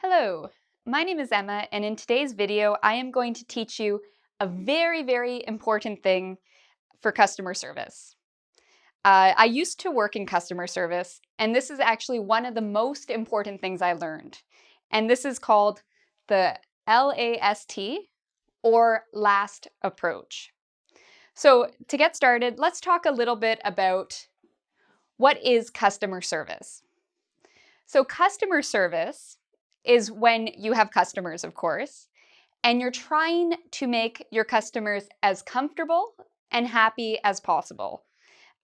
Hello, my name is Emma and in today's video I am going to teach you a very, very important thing for customer service. Uh, I used to work in customer service and this is actually one of the most important things I learned. And this is called the LAST or LAST approach. So to get started, let's talk a little bit about what is customer service. So customer service is when you have customers, of course, and you're trying to make your customers as comfortable and happy as possible.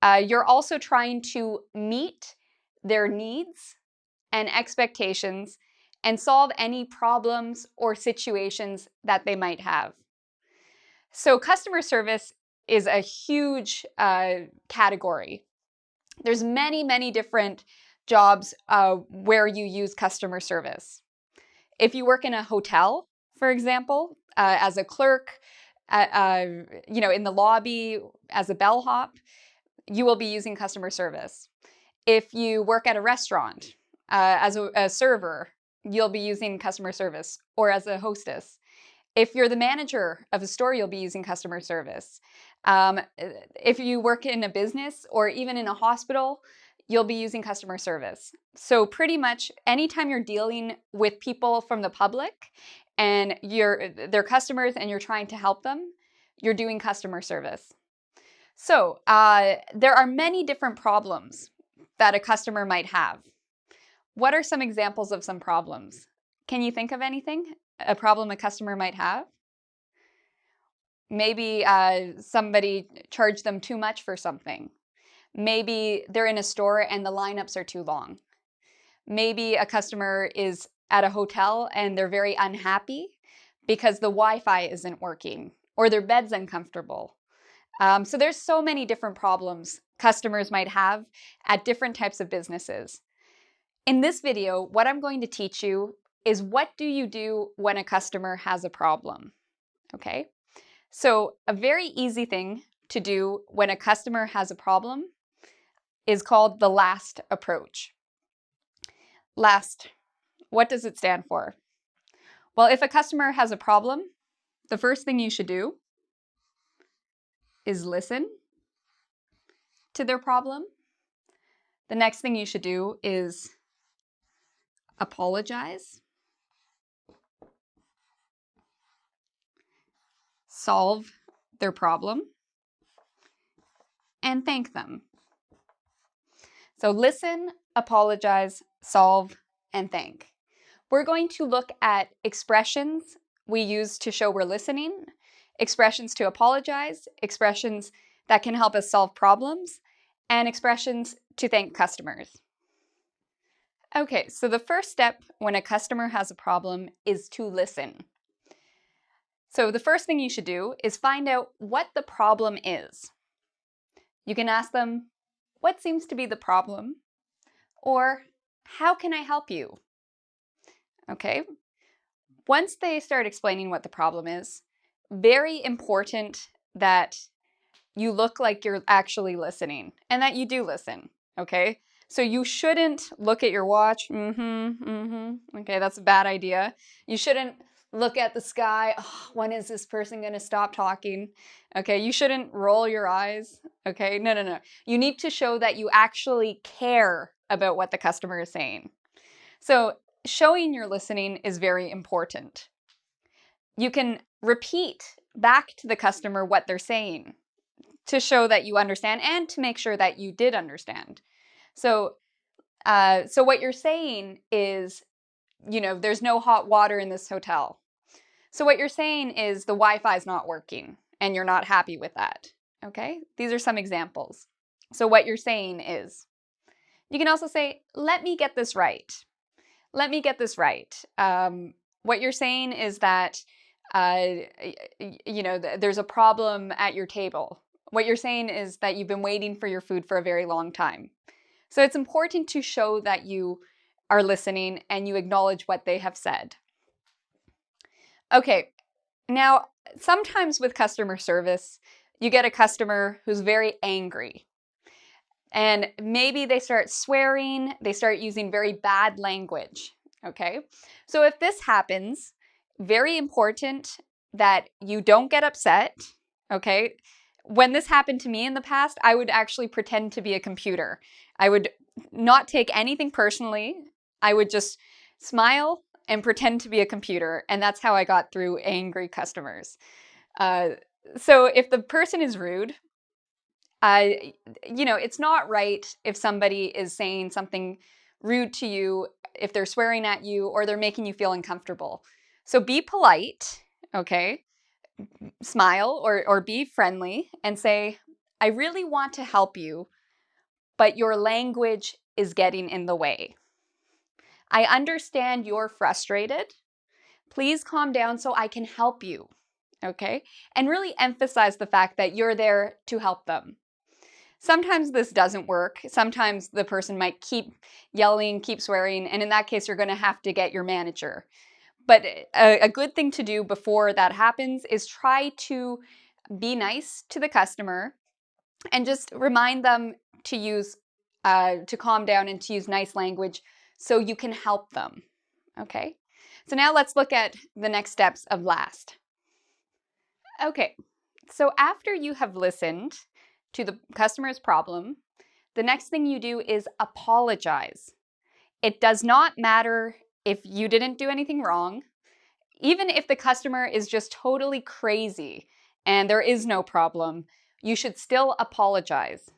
Uh, you're also trying to meet their needs and expectations and solve any problems or situations that they might have. So customer service is a huge uh, category. There's many, many different jobs uh, where you use customer service. If you work in a hotel, for example, uh, as a clerk, uh, uh, you know, in the lobby as a bellhop, you will be using customer service. If you work at a restaurant uh, as a, a server, you'll be using customer service or as a hostess. If you're the manager of a store, you'll be using customer service. Um, if you work in a business or even in a hospital, you'll be using customer service. So pretty much anytime you're dealing with people from the public and you're their customers and you're trying to help them, you're doing customer service. So uh, there are many different problems that a customer might have. What are some examples of some problems? Can you think of anything? A problem a customer might have? Maybe uh, somebody charged them too much for something Maybe they're in a store and the lineups are too long. Maybe a customer is at a hotel and they're very unhappy because the Wi-Fi isn't working or their bed's uncomfortable. Um, so there's so many different problems customers might have at different types of businesses. In this video, what I'm going to teach you is what do you do when a customer has a problem, okay? So a very easy thing to do when a customer has a problem is called the LAST approach. LAST, what does it stand for? Well, if a customer has a problem, the first thing you should do is listen to their problem. The next thing you should do is apologize, solve their problem, and thank them so listen, apologize, solve, and thank. We're going to look at expressions we use to show we're listening, expressions to apologize, expressions that can help us solve problems, and expressions to thank customers. Okay, so the first step when a customer has a problem is to listen. So the first thing you should do is find out what the problem is. You can ask them, what seems to be the problem? Or how can I help you? Okay. Once they start explaining what the problem is, very important that you look like you're actually listening and that you do listen, okay? So you shouldn't look at your watch, mm-hmm, mm-hmm, okay, that's a bad idea. You shouldn't look at the sky, oh, when is this person gonna stop talking? Okay, you shouldn't roll your eyes, okay? No, no, no. You need to show that you actually care about what the customer is saying. So showing you're listening is very important. You can repeat back to the customer what they're saying to show that you understand and to make sure that you did understand. So, uh, so what you're saying is, you know, there's no hot water in this hotel. So what you're saying is the Wi-Fi is not working and you're not happy with that. Okay, these are some examples. So what you're saying is, you can also say, let me get this right. Let me get this right. Um, what you're saying is that, uh, you know, th there's a problem at your table. What you're saying is that you've been waiting for your food for a very long time. So it's important to show that you are listening and you acknowledge what they have said. Okay, now sometimes with customer service, you get a customer who's very angry. And maybe they start swearing, they start using very bad language. okay? So if this happens, very important that you don't get upset, okay? When this happened to me in the past, I would actually pretend to be a computer. I would not take anything personally. I would just smile and pretend to be a computer. And that's how I got through angry customers. Uh, so if the person is rude, uh, you know, it's not right if somebody is saying something rude to you, if they're swearing at you, or they're making you feel uncomfortable. So be polite, okay? Smile or, or be friendly and say, I really want to help you, but your language is getting in the way. I understand you're frustrated. Please calm down so I can help you. Okay? And really emphasize the fact that you're there to help them. Sometimes this doesn't work. Sometimes the person might keep yelling, keep swearing, and in that case, you're to have to get your manager. But a, a, good thing to do before that happens is try to be nice to the customer and just remind them to use, uh, to calm down and to use nice language so you can help them, okay? So now let's look at the next steps of LAST. Okay, so after you have listened to the customer's problem, the next thing you do is apologize. It does not matter if you didn't do anything wrong, even if the customer is just totally crazy and there is no problem, you should still apologize.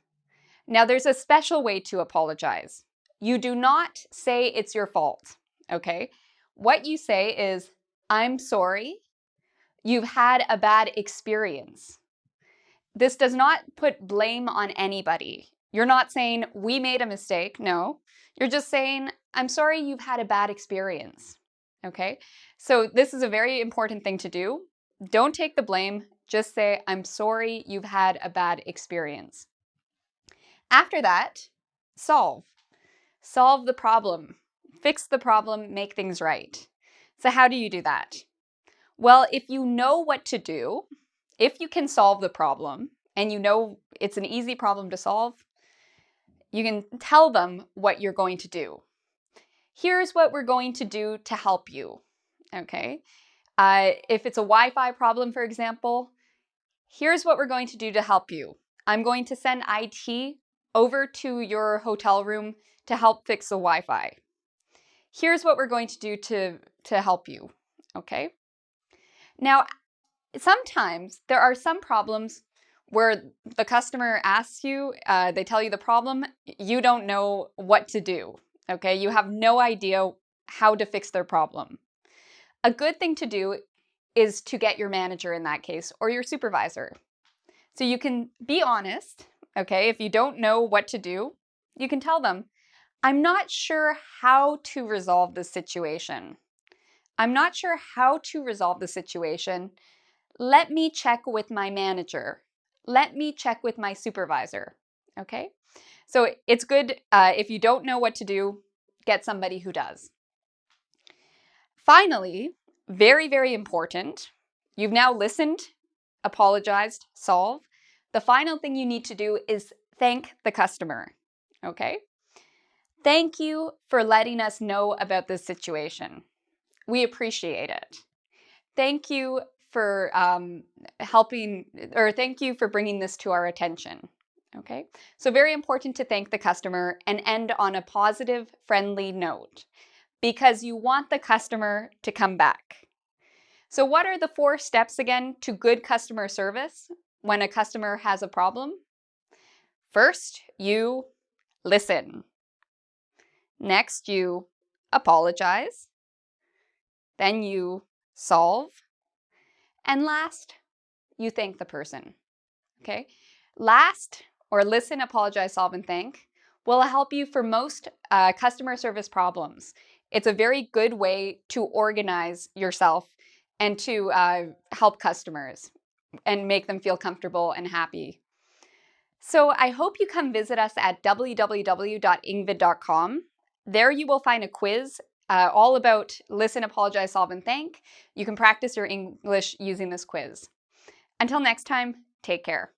Now, there's a special way to apologize. You do not say it's your fault, okay? What you say is, I'm sorry, you've had a bad experience. This does not put blame on anybody. You're not saying, we made a mistake. No, you're just saying, I'm sorry you've had a bad experience. Okay, so this is a very important thing to do. Don't take the blame, just say, I'm sorry you've had a bad experience. After that, solve. Solve the problem. Fix the problem, make things right. So how do you do that? Well, if you know what to do, if you can solve the problem, and you know it's an easy problem to solve, you can tell them what you're going to do. Here's what we're going to do to help you, okay? Uh, if it's a Wi-Fi problem, for example, here's what we're going to do to help you. I'm going to send IT over to your hotel room to help fix the Wi-Fi. Here's what we're going to do to, to help you, okay? Now, sometimes there are some problems where the customer asks you, uh, they tell you the problem, you don't know what to do, okay? You have no idea how to fix their problem. A good thing to do is to get your manager in that case or your supervisor. So you can be honest, okay? If you don't know what to do, you can tell them, I'm not sure how to resolve this situation. I'm not sure how to resolve the situation. Let me check with my manager. Let me check with my supervisor, okay? So it's good uh, if you don't know what to do, get somebody who does. Finally, very, very important, you've now listened, apologized, solved. The final thing you need to do is thank the customer, okay? Thank you for letting us know about this situation. We appreciate it. Thank you for um, helping, or thank you for bringing this to our attention. Okay, so very important to thank the customer and end on a positive, friendly note because you want the customer to come back. So what are the four steps again to good customer service when a customer has a problem? First, you listen. Next, you apologize. Then you solve. And last, you thank the person. Okay? Last, or listen, apologize, solve, and thank, will help you for most uh, customer service problems. It's a very good way to organize yourself and to uh, help customers and make them feel comfortable and happy. So I hope you come visit us at www.engvid.com. There you will find a quiz uh, all about listen, apologize, solve, and thank. You can practice your English using this quiz. Until next time, take care.